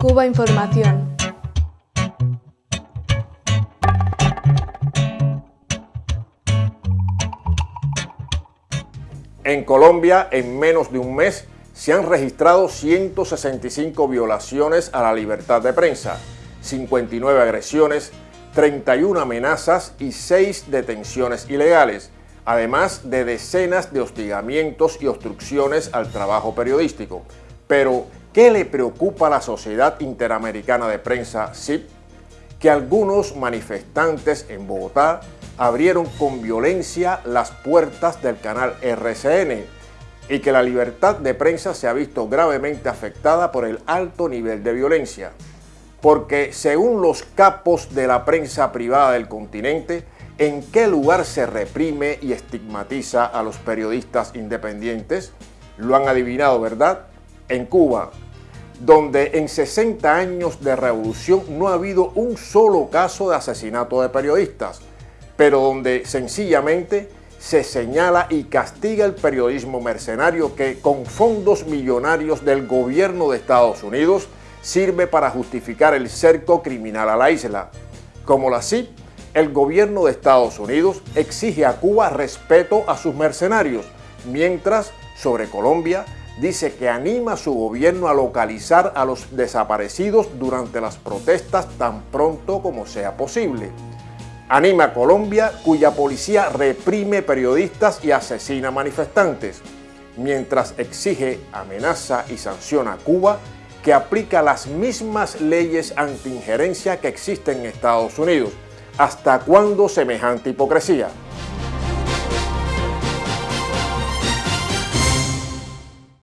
Cuba Información. En Colombia, en menos de un mes, se han registrado 165 violaciones a la libertad de prensa, 59 agresiones, 31 amenazas y 6 detenciones ilegales, además de decenas de hostigamientos y obstrucciones al trabajo periodístico. Pero, ¿qué le preocupa a la Sociedad Interamericana de Prensa, SIP? Que algunos manifestantes en Bogotá abrieron con violencia las puertas del canal RCN y que la libertad de prensa se ha visto gravemente afectada por el alto nivel de violencia. Porque según los capos de la prensa privada del continente, ¿en qué lugar se reprime y estigmatiza a los periodistas independientes? Lo han adivinado, ¿verdad? En Cuba, donde en 60 años de revolución no ha habido un solo caso de asesinato de periodistas, pero donde sencillamente se señala y castiga el periodismo mercenario que con fondos millonarios del gobierno de Estados Unidos sirve para justificar el cerco criminal a la isla. Como la CIP, el gobierno de Estados Unidos exige a Cuba respeto a sus mercenarios, mientras sobre Colombia dice que anima a su gobierno a localizar a los desaparecidos durante las protestas tan pronto como sea posible anima a Colombia, cuya policía reprime periodistas y asesina manifestantes, mientras exige, amenaza y sanciona a Cuba, que aplica las mismas leyes anti-injerencia que existen en Estados Unidos. ¿Hasta cuándo semejante hipocresía?